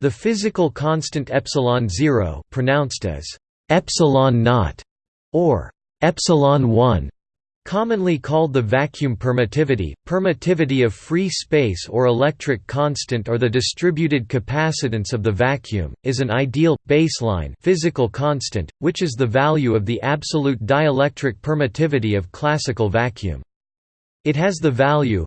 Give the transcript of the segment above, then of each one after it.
The physical constant epsilon 0 pronounced as epsilon naught or epsilon 1 commonly called the vacuum permittivity, permittivity of free space or electric constant or the distributed capacitance of the vacuum, is an ideal, baseline physical constant, which is the value of the absolute dielectric permittivity of classical vacuum. It has the value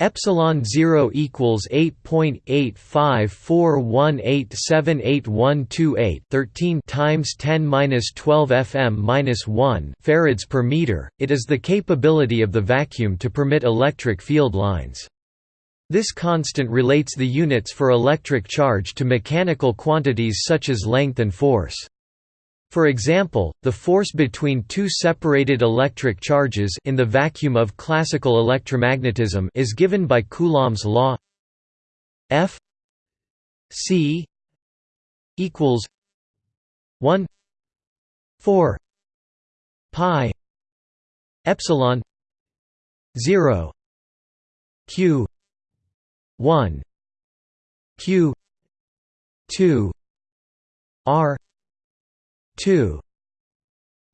epsilon 0 equals 8.85418788128 13 times 10 minus 12 fm minus 1 farads per meter. It is the capability of the vacuum to permit electric field lines. This constant relates the units for electric charge to mechanical quantities such as length and force. For example, the force between two separated electric charges in the vacuum of classical electromagnetism is given by Coulomb's law. F C equals 1 4 pi epsilon 0 q 1 q 2 r 2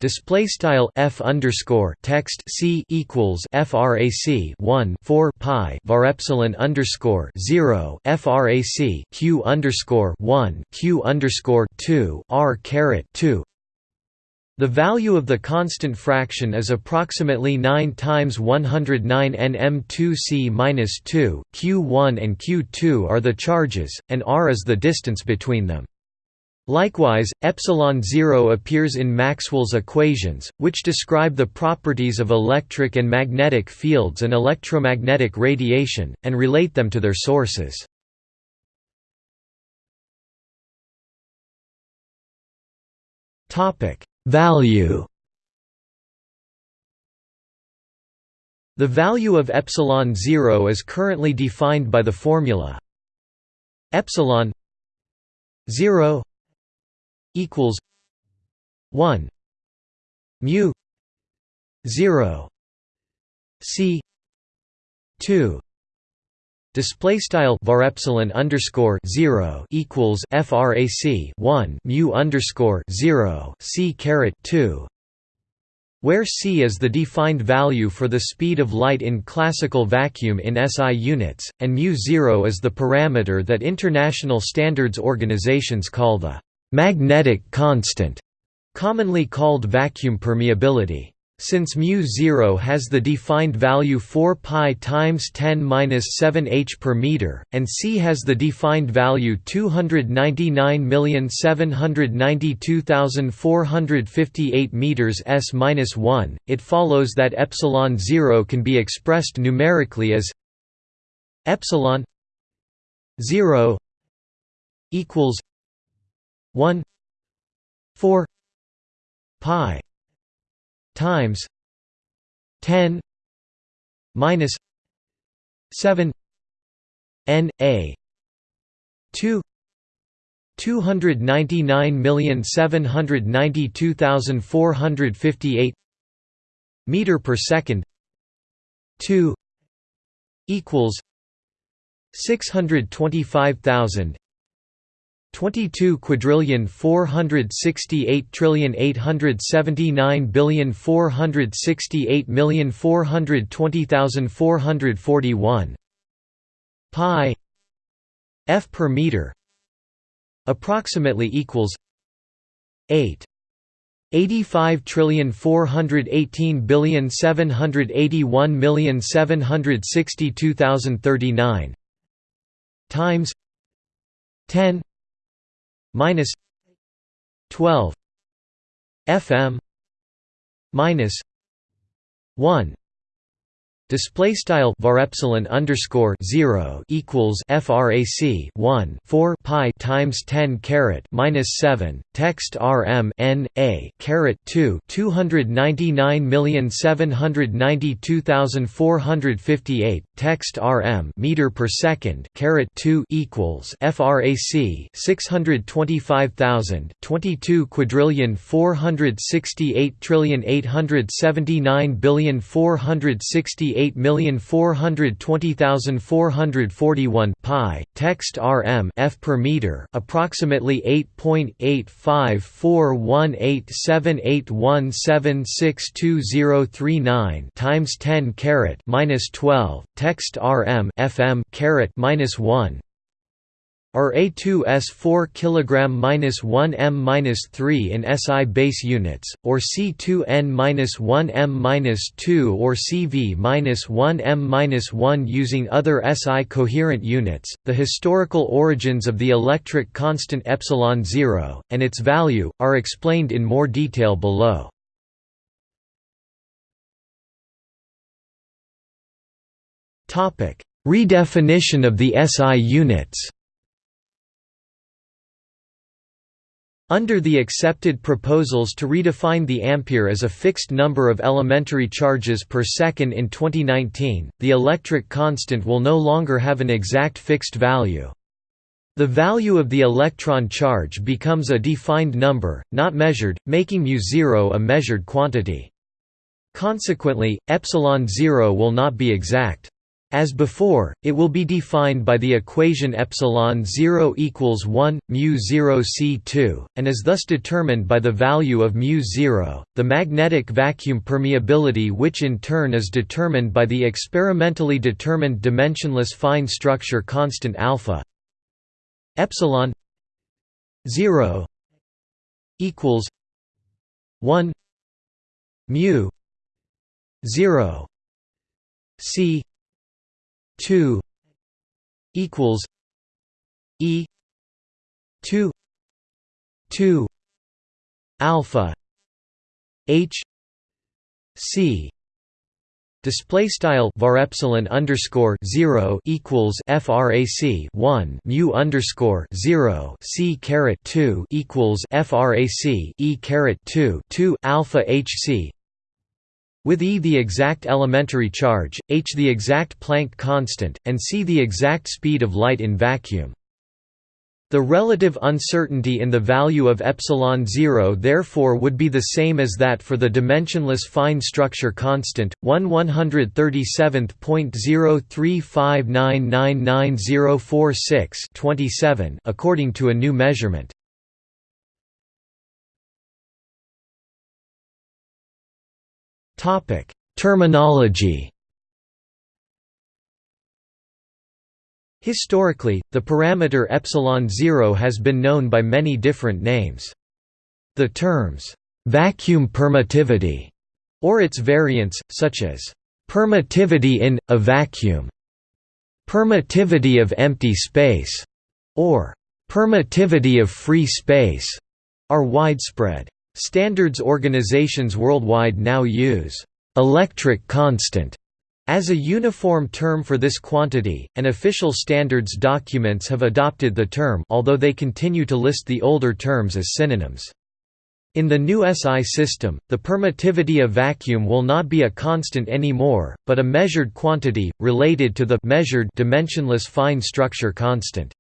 display style f underscore text c equals frac 1 4 pi var epsilon underscore 0 frac q underscore 1 q underscore 2 r caret 2 the value of the constant fraction is approximately 9 times 109 nm2c minus 2. Q1 and Q2 are the charges, and r is the distance between them. Likewise, epsilon 0 appears in Maxwell's equations, which describe the properties of electric and magnetic fields and electromagnetic radiation, and relate them to their sources. Value The value of epsilon 0 is currently defined by the formula epsilon 0 equals 1 mu 0 c 2 Display style var epsilon underscore zero equals frac one mu underscore zero c caret two, where c is the defined value for the speed of light in classical vacuum in SI units, and mu zero is the parameter that international standards organizations call the magnetic constant, commonly called vacuum permeability. Since mu0 has the defined value 4 pi times 10 minus 7 h per meter, and c has the defined value 299,792,458 meters s minus 1, it follows that epsilon 0 can be expressed numerically as epsilon 0 equals 1 4 pi times 10 minus 7 n a 2 299,792,458 meter per second 2 equals 625,000 22 quadrillion 468 trillion 879 billion 468 million 420,441 pi f per meter approximately equals 8 85 trillion 418 billion 781 million 762,039 times 10 minus 12 fm minus 1 Display style var epsilon underscore zero equals frac one four pi times ten caret minus seven text rm n a caret two two hundred ninety nine million seven hundred ninety two thousand four hundred fifty eight text rm meter per second caret 2 equals frac 625,000 22 quadrillion 468 trillion 879 billion 468 million 420,441 pi. Text rm f per meter approximately 8.855418781620039 times 10 caret minus 12 text rm fm caret minus 1 or A2S 4 kg minus 1 m minus 3 in SI base units, or C2N minus 1 m minus 2 or CV minus 1 m minus 1 using other SI coherent units. The historical origins of the electric constant epsilon zero and its value are explained in more detail below. Redefinition of the SI units. Under the accepted proposals to redefine the ampere as a fixed number of elementary charges per second in 2019, the electric constant will no longer have an exact fixed value. The value of the electron charge becomes a defined number, not measured, making μ0 a measured quantity. Consequently, epsilon 0 will not be exact. As before, it will be defined by the equation epsilon 0 equals 1 mu 0 c2 and is thus determined by the value of mu 0, the magnetic vacuum permeability which in turn is determined by the experimentally determined dimensionless fine structure constant alpha epsilon 0 equals 1 mu 0 c 2 equals E 2 2 alpha H C Display style var epsilon underscore zero equals frac one mu underscore zero c caret two equals frac e caret two two alpha hc with E the exact elementary charge, h the exact Planck constant, and c the exact speed of light in vacuum. The relative uncertainty in the value of epsilon 0 therefore would be the same as that for the dimensionless fine structure constant, 1 137.035999046 according to a new measurement. Terminology. Historically, the parameter epsilon 0 has been known by many different names. The terms vacuum permittivity or its variants such as permittivity in a vacuum, permittivity of empty space, or permittivity of free space are widespread. Standards organizations worldwide now use «electric constant» as a uniform term for this quantity, and official standards documents have adopted the term although they continue to list the older terms as synonyms. In the new SI system, the permittivity of vacuum will not be a constant anymore, but a measured quantity, related to the measured dimensionless fine structure constant.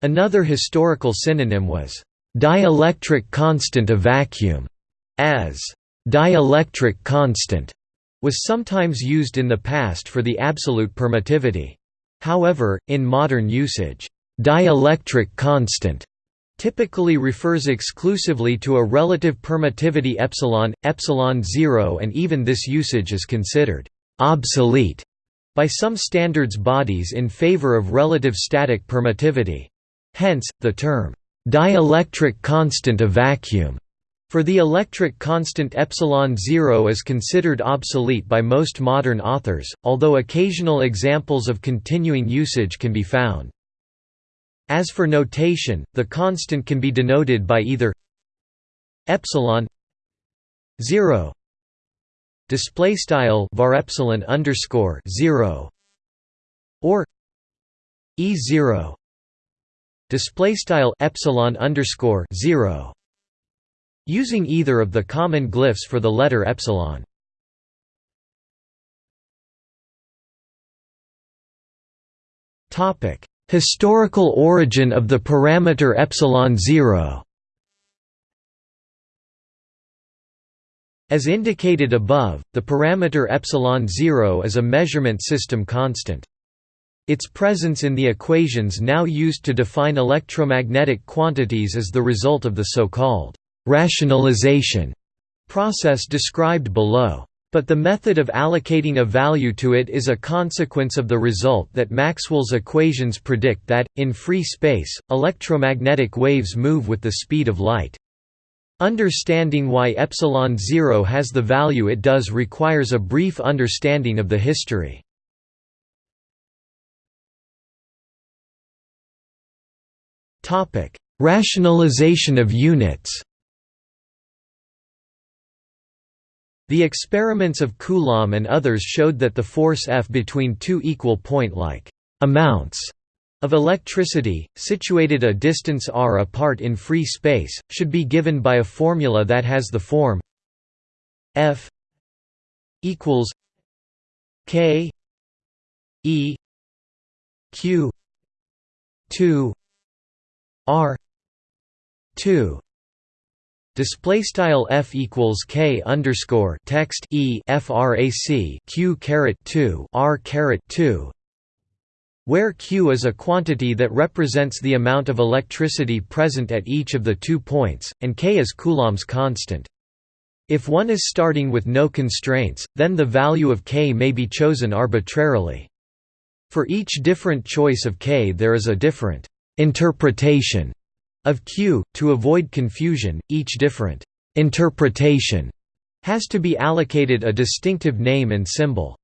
Another historical synonym was Dielectric constant of vacuum, as dielectric constant, was sometimes used in the past for the absolute permittivity. However, in modern usage, dielectric constant typically refers exclusively to a relative permittivity epsilon, epsilon 0 and even this usage is considered obsolete by some standards bodies in favor of relative static permittivity. Hence, the term Dielectric constant of vacuum for the electric constant epsilon 0 is considered obsolete by most modern authors, although occasional examples of continuing usage can be found. As for notation, the constant can be denoted by either epsilon 0 display style var epsilon underscore 0 or e 0 display style epsilon underscore 0 using either of the common glyphs for the letter epsilon Topic: Historical origin of the parameter epsilon 0. As indicated above, the parameter epsilon 0 is a measurement system constant. Its presence in the equations now used to define electromagnetic quantities is the result of the so-called rationalization process described below. But the method of allocating a value to it is a consequence of the result that Maxwell's equations predict that, in free space, electromagnetic waves move with the speed of light. Understanding why epsilon 0 has the value it does requires a brief understanding of the history. Rationalization of units. The experiments of Coulomb and others showed that the force F between two equal point-like amounts of electricity, situated a distance r apart in free space, should be given by a formula that has the form F equals K E Q 2 R 2 Display style f equals k underscore text e frac q caret two r caret two where Q is a quantity that represents the amount of electricity present at each of the two points, and K is Coulomb's constant. If one is starting with no constraints, then the value of K may be chosen arbitrarily. For each different choice of K there is a different interpretation of Q. To avoid confusion, each different interpretation has to be allocated a distinctive name and symbol.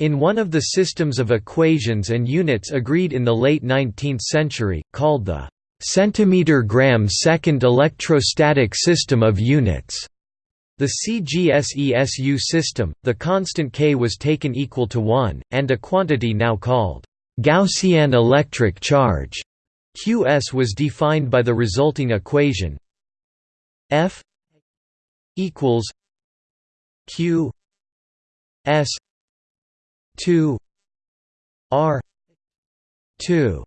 In one of the systems of equations and units agreed in the late 19th century, called the centimeter-gram-second electrostatic system of units, the CGSESU system, the constant k was taken equal to 1, and a quantity now called Gaussian electric charge. Qs was defined by the resulting equation F equals Q S 2 r 2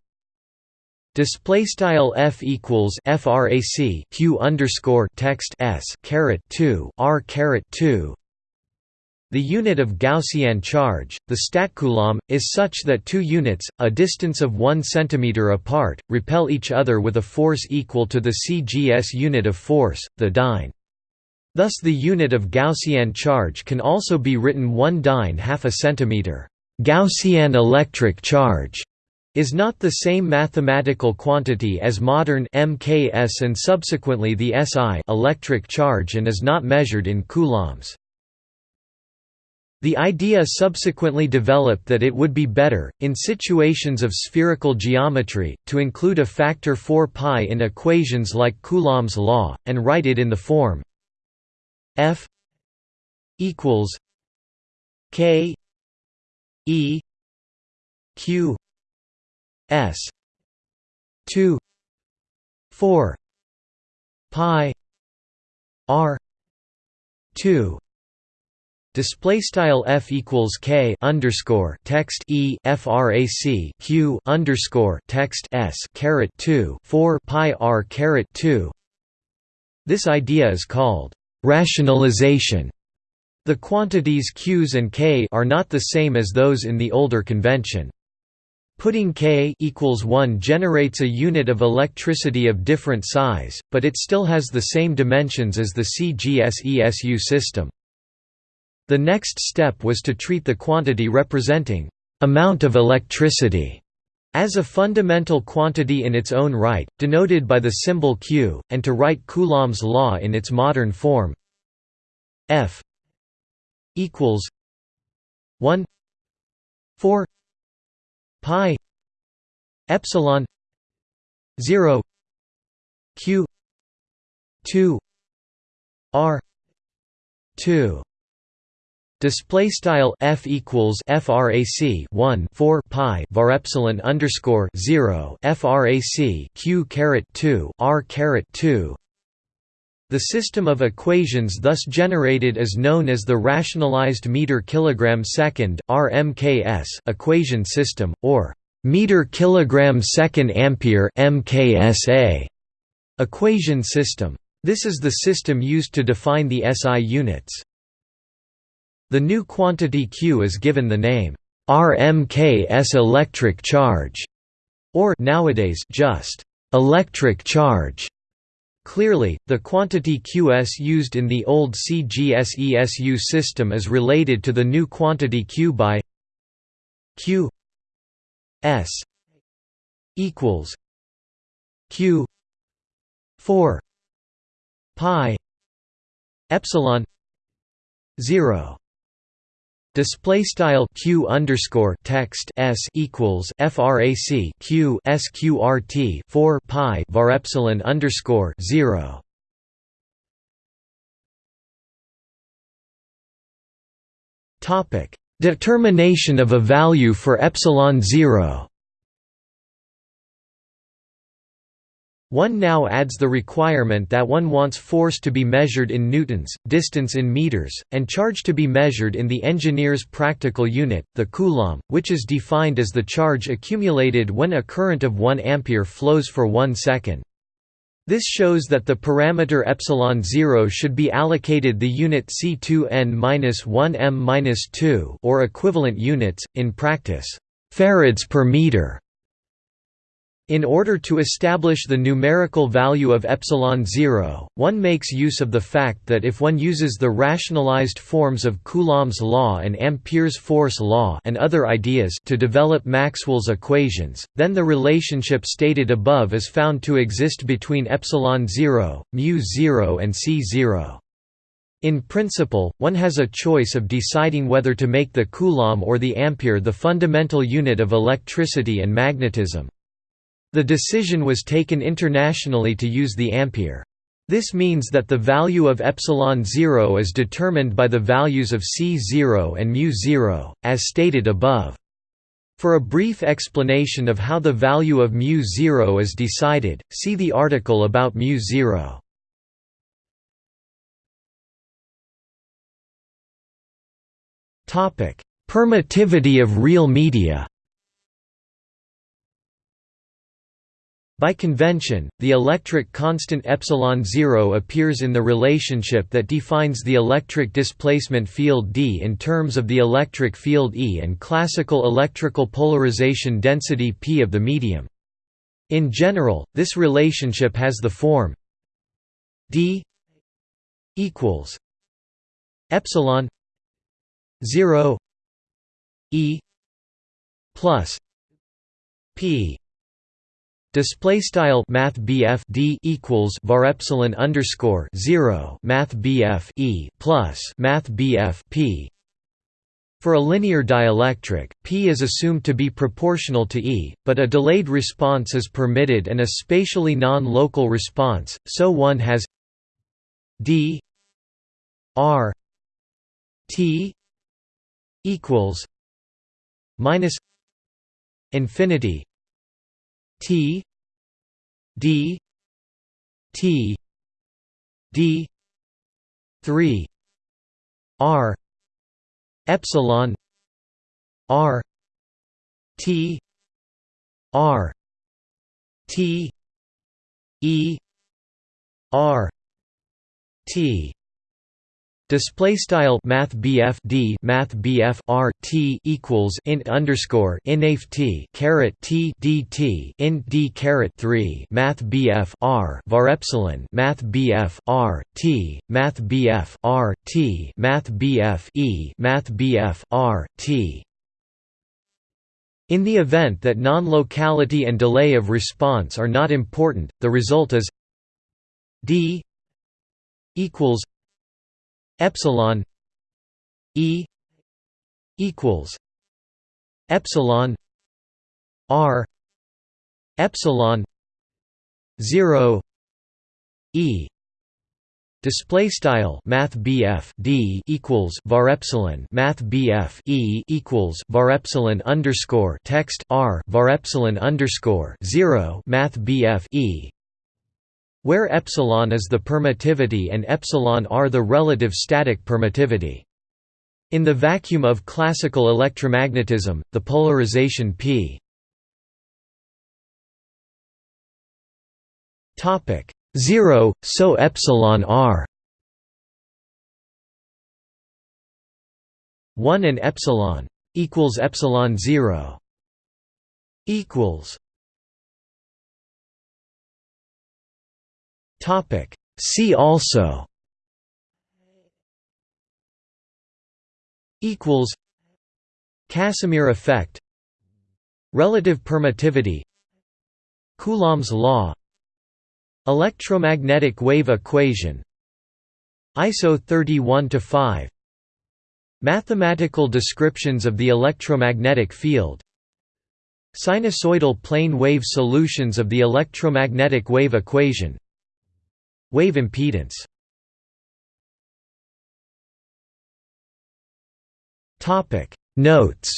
display style f equals frac q underscore text s caret 2 r caret 2 the unit of Gaussian charge, the statcoulomb, is such that two units, a distance of 1 cm apart, repel each other with a force equal to the cgs unit of force, the dyne. Thus the unit of Gaussian charge can also be written 1 dyne half a centimeter. Gaussian electric charge is not the same mathematical quantity as modern MKS and subsequently the SI electric charge and is not measured in coulombs. The idea subsequently developed that it would be better, in situations of spherical geometry, to include a factor 4 pi in equations like Coulomb's law, and write it in the form F equals K E Q S two four pi R two Display style f equals k underscore text e frac q underscore text s caret two four pi r caret two. This idea is called rationalization. The quantities q's and k are not the same as those in the older convention. Putting k equals 1 generates a unit of electricity of different size, but it still has the same dimensions as the CGSESU system. The next step was to treat the quantity representing amount of electricity as a fundamental quantity in its own right, denoted by the symbol q, and to write Coulomb's law in its modern form. F equals 1 4 pi epsilon 0 q 2 r 2 Display style f equals frac 1 4 pi var epsilon underscore 0 frac q caret 2 r caret 2. The system of equations thus generated is known as the rationalized meter kilogram second (RMKS) equation system, or meter kilogram second ampere (MKSA) equation system. This is the system used to define the SI units. The new quantity Q is given the name RMKS electric charge, or nowadays just electric charge. Clearly, the quantity Qs used in the old CGSESU system is related to the new quantity Q by Q S equals Q 4 pi epsilon 0 Display style q underscore text s equals frac q sqrt four pi var epsilon underscore zero. Topic: Determination of a value for epsilon zero. One now adds the requirement that one wants force to be measured in newtons, distance in meters, and charge to be measured in the engineer's practical unit, the coulomb, which is defined as the charge accumulated when a current of 1 ampere flows for 1 second. This shows that the parameter epsilon 0 should be allocated the unit C2n-1m-2 or equivalent units in practice farads per meter. In order to establish the numerical value of epsilon 0, one makes use of the fact that if one uses the rationalized forms of Coulomb's law and Ampere's force law and other ideas to develop Maxwell's equations, then the relationship stated above is found to exist between epsilon 0, mu 0 and c 0. In principle, one has a choice of deciding whether to make the Coulomb or the Ampere the fundamental unit of electricity and magnetism. The decision was taken internationally to use the ampere. This means that the value of epsilon 0 is determined by the values of c0 and mu0, as stated above. For a brief explanation of how the value of mu0 is decided, see the article about mu0. Permittivity of real media By convention, the electric constant epsilon 0 appears in the relationship that defines the electric displacement field D in terms of the electric field E and classical electrical polarization density P of the medium. In general, this relationship has the form D equals epsilon 0 E plus P Display style Math D equals var epsilon underscore zero Math E plus Math P. For a linear dielectric, P is assumed to be proportional to E, but a delayed response is permitted and a spatially non-local response, so one has D R T equals minus infinity T D T D three R epsilon R T R T E R T Display style Math D Math R T equals int underscore inaf T caret T D T int D caret three Math R var epsilon Math R T Math R T Math E Math R T. In the event that non-locality and delay of response are not important, the result is d equals epsilon e equals epsilon r epsilon 0 e Display style Math BF D equals var epsilon Math BF E equals var epsilon underscore text R var epsilon underscore zero Math BF E where epsilon is the permittivity and epsilon r the relative static permittivity. In the vacuum of classical electromagnetism, the polarization p. Topic. 0 so epsilon r. 1 and epsilon equals epsilon 0 equals topic. See also equals Casimir effect Relative permittivity Coulomb's law Electromagnetic wave equation ISO 31 to 5 Mathematical descriptions of the electromagnetic field Sinusoidal plane wave solutions of the electromagnetic wave equation Wave impedance. Notes